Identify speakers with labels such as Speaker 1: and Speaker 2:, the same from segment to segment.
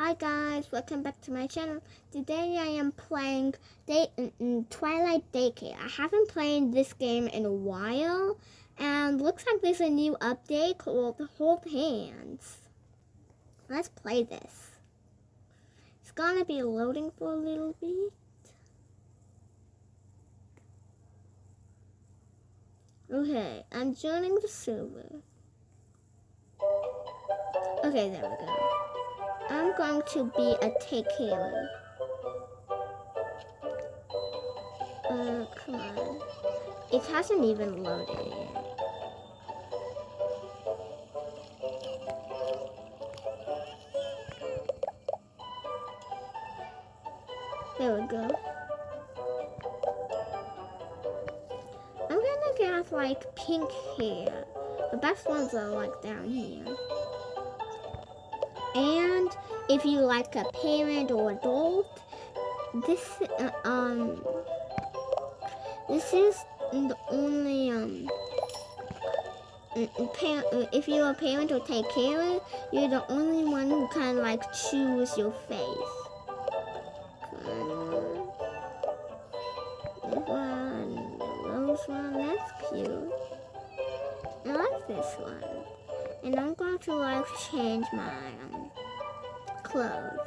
Speaker 1: Hi guys, welcome back to my channel. Today I am playing Day mm, mm, Twilight Daycare. I haven't played this game in a while, and looks like there's a new update called Hold Hands. Let's play this. It's gonna be loading for a little bit. Okay, I'm joining the server. Okay, there we go. Going to be a take care. Uh, come on. It hasn't even loaded yet. There we go. I'm gonna get like pink hair. The best ones are like down here. And if you like a parent or adult, this uh, um this is the only um if you're a parent or take care, of, you're the only one who can like choose your face. This one, one, that's cute. I like this one. And I'm going to like change um, clothes.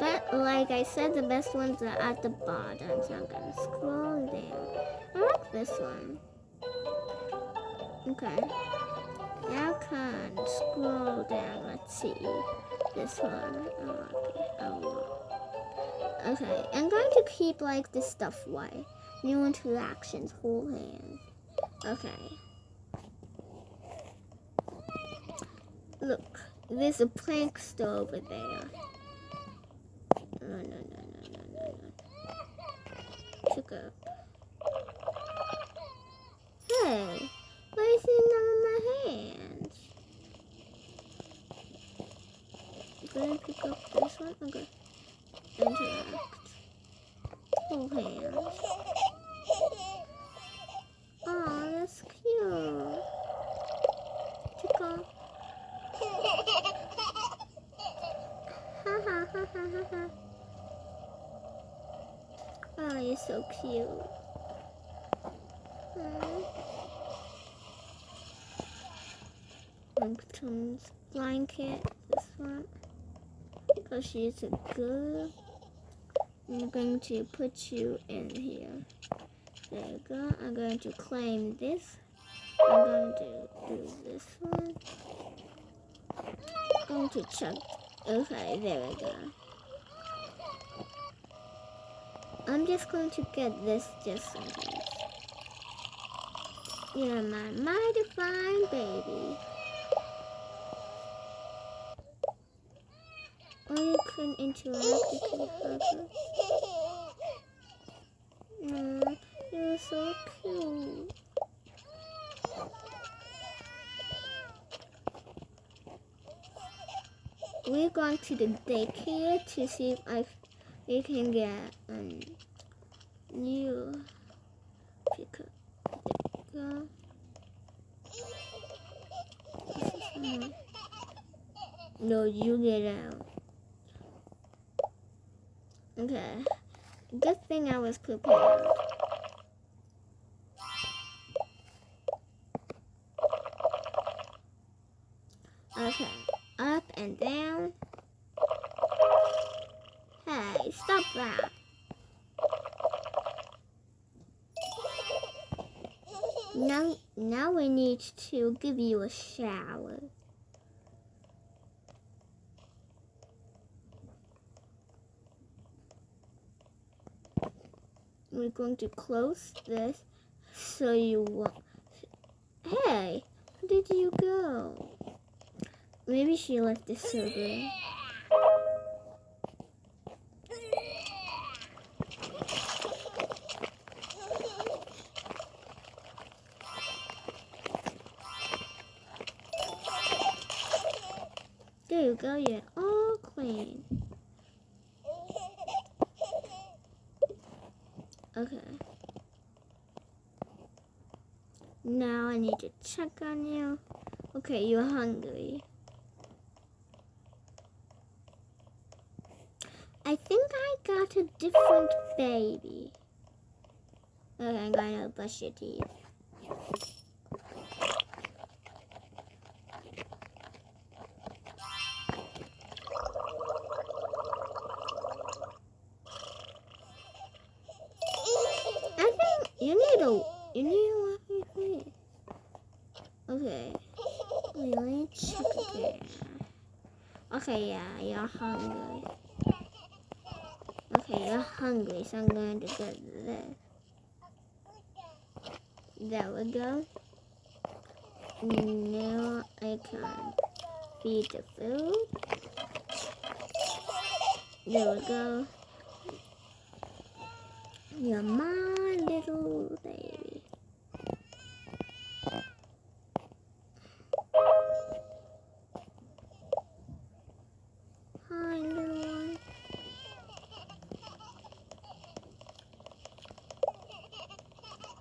Speaker 1: But like I said, the best ones are at the bottom, so I'm gonna scroll down. I like this one. Okay. Now can scroll down. Let's see. This one. Oh. Okay, I'm going to keep like this stuff white. New interactions, whole hand. Okay. Look, there's a prankster over there. No, no, no, no, no, no, no. Took up. Hey, why is he on my hands? Gonna pick up this one? Okay. Interact. Hold hands. Oh, that's cute. Tickle. oh, you're so cute. Blanket, this one. Because she's a girl. I'm going to put you in here. There you go. I'm going to claim this. I'm going to do this one. I'm going to check Okay, there we go. I'm just going to get this just in case. You're my mighty fine baby. Or interact, her. Aww, you're so cute. we're going to the daycare to see if I we can get um new pickup. Go. No, you get out. Okay. Good thing I was prepared. Okay up and down. Hey, stop that. Now, now we need to give you a shower. We're going to close this so you won't... Hey, where did you go? Maybe she left the server. There you go, you're all clean. Okay. Now I need to check on you. Okay, you're hungry. I think I got a different baby. Okay, I'm gonna brush your teeth. You need a you need a wait, Okay. Wait, let me check again. Okay, yeah, you're hungry. Okay, you're hungry, so I'm going to get this. There we go. Now I can feed the food. There we go. You're my little baby. Hi, little one.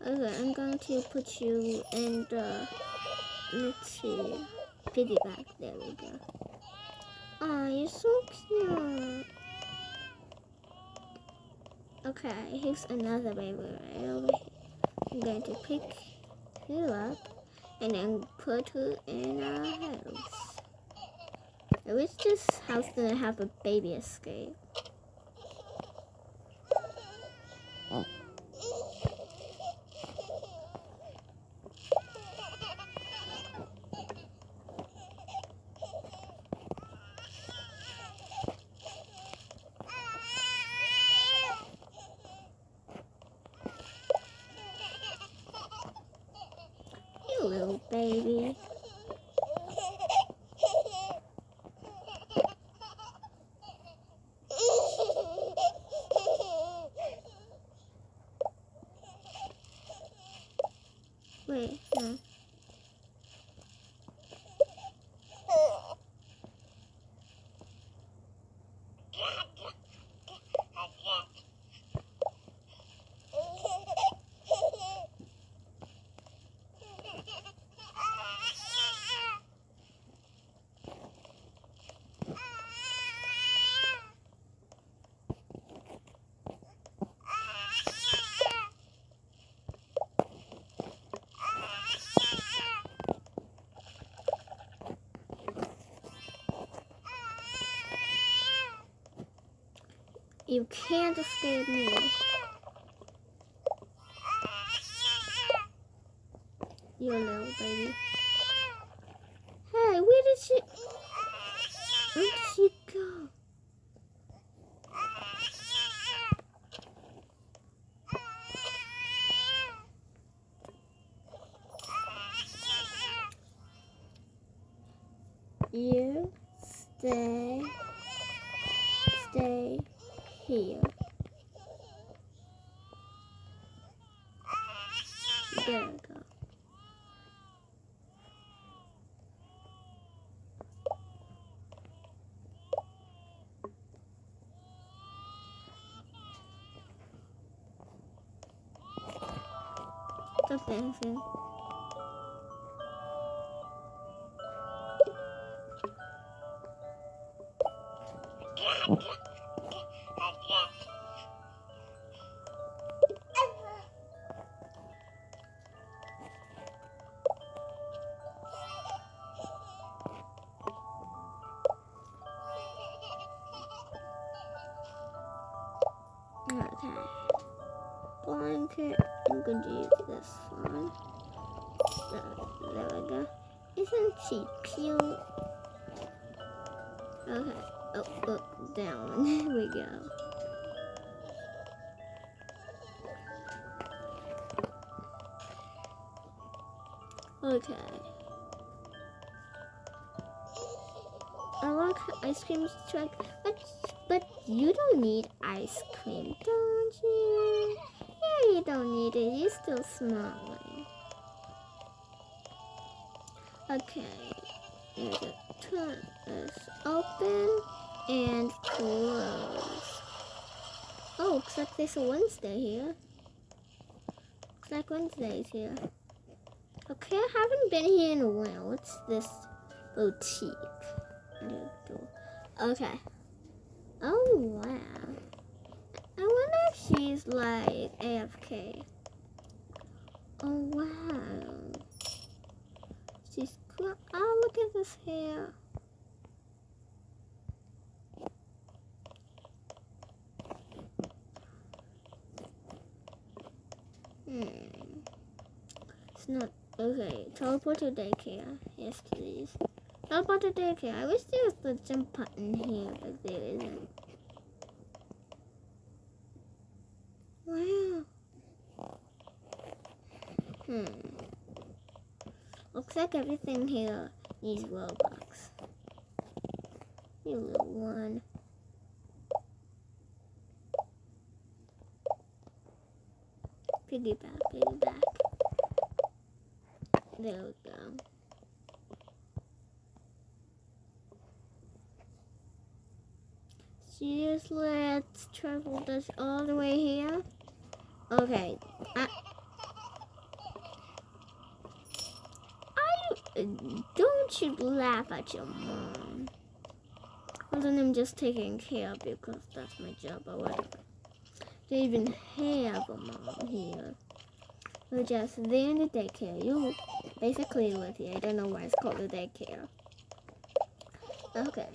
Speaker 1: Okay, I'm going to put you in the, let's see, piggyback. There we go. Oh, you're so cute. Okay, here's another baby over. I'm going to pick her up and then put her in our house. I wish this house didn't have a baby escape. You can't escape me. You little baby. Hey, where did she... Where did she go? You stay, stay here. There we go. Stop dancing. Okay. Blanket. I'm going to use this one. So, there we go. Isn't she cute? Okay. Oh, oh, down. There we go. Okay. I like ice cream truck, but but you don't need ice cream, don't you? Don't need it. You're still smiling. Okay. I'm turn this open and close. Oh, looks like there's a Wednesday here. Looks like Wednesday's here. Okay, I haven't been here in a while. What's this boutique? Okay. Oh wow. I she's like AFK. Oh wow. She's cool. Oh look at this hair. Hmm. It's not okay. Teleport to daycare. Yes, please. Teleport to daycare. I wish there was the jump button here, but there isn't. Wow. Hmm. Looks everything here needs Robux. You little one. Piggyback, piggyback. There we go. Seriously, let's travel this all the way here. Okay. I, I don't you laugh at your mom. Other than I'm just taking care of you because that's my job or whatever. They even have a mom here. We're just there in the daycare. You basically live here. I don't know why it's called the daycare. Okay.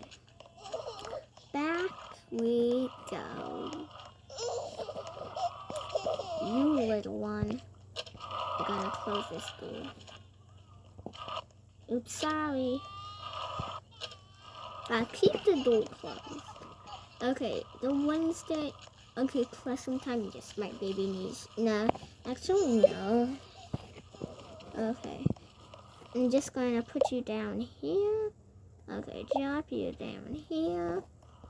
Speaker 1: Back we go. You little one. I'm gonna close this door. Oops, sorry. I keep the door closed. Okay, the Wednesday. Okay, classroom time. Yes, my baby needs. No, actually, no. Okay. I'm just going to put you down here. Okay, drop you down here.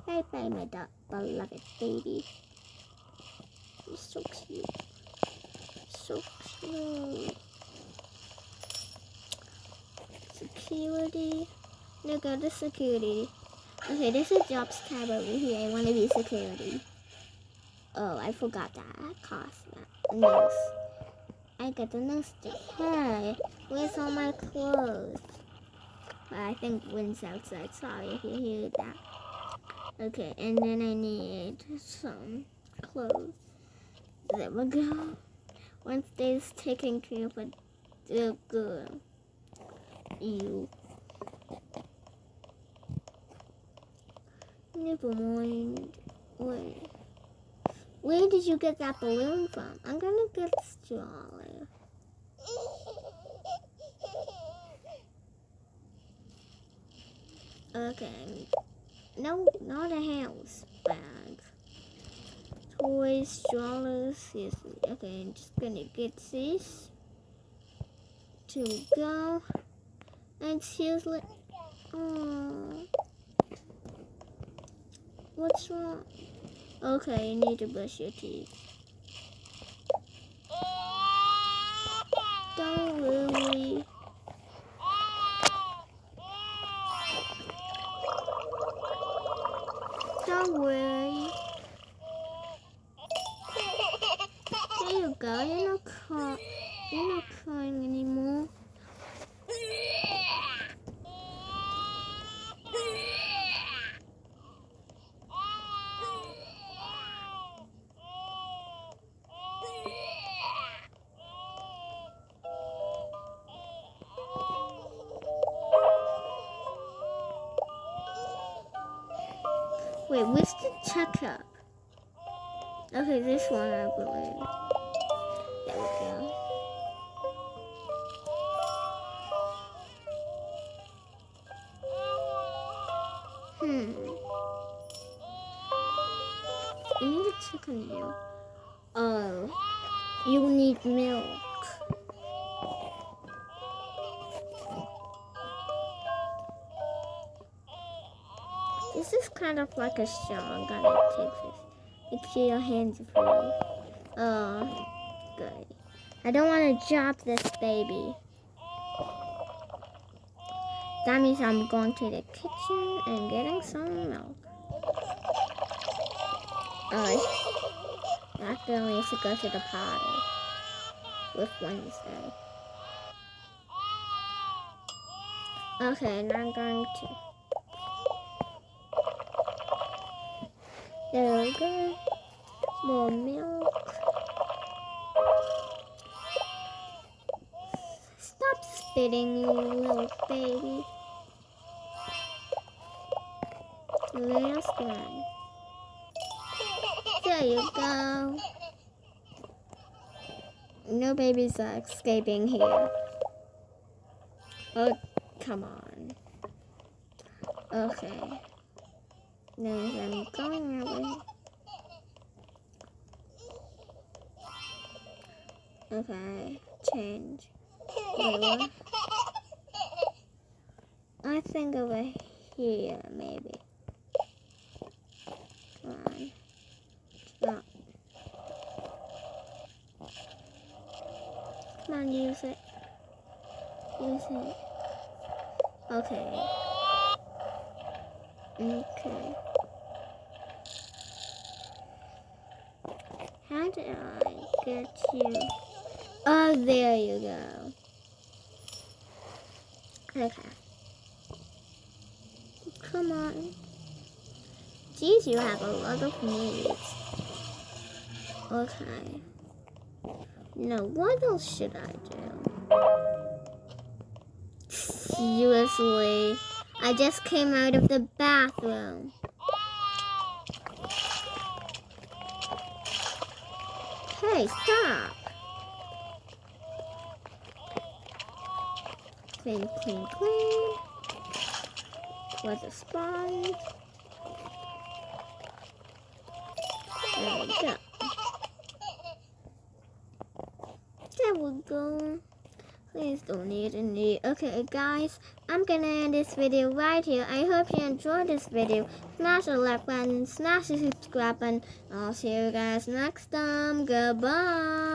Speaker 1: Bye bye, my beloved baby. So cute. So cute. Security. Look at the security. Okay, there's a jobs tab over here. I want to be security. Oh, I forgot that. I cost. Nose. I got the nose. Hey, where's all my clothes? I think wind's outside. Sorry if you hear that. Okay, and then I need some clothes. There we go. Wednesday's taking care of the girl. You. Never mind. Wait. Where did you get that balloon from? I'm gonna get Strawler. Okay. No, not a house bag. Toys, strollers. Yes. Okay, I'm just gonna get this to go. And seriously, oh, what's wrong? Okay, you need to brush your teeth. Wait, where's the checkup? Okay, this one I believe. There we go. Hmm. I need to check on you. Oh, you need milk. This is kind of like a. I'm gonna take this. Make sure your hands are free. Oh, good. I don't want to drop this baby. That means I'm going to the kitchen and getting some milk. Oh, I accidentally used to go to the party with Wednesday. Okay, now I'm going to There we go. More milk. Stop spitting, you little baby. Last one. There you go. No babies are uh, escaping here. Oh, come on. Okay. Then I'm going that way. Okay, change. What? I think over here, maybe. Come on. Stop. Come on, use it. Use it. Okay. Okay. How did I get you? Oh, there you go. Okay. Come on. Geez, you have a lot of needs. Okay. Now, what else should I do? Seriously. I just came out of the bathroom. Hey, stop. Clean, clean, clean. The sponge? There we go. There we go. Don't need a need. Okay, guys, I'm gonna end this video right here. I hope you enjoyed this video. Smash the like button, smash the subscribe button. I'll see you guys next time. Goodbye.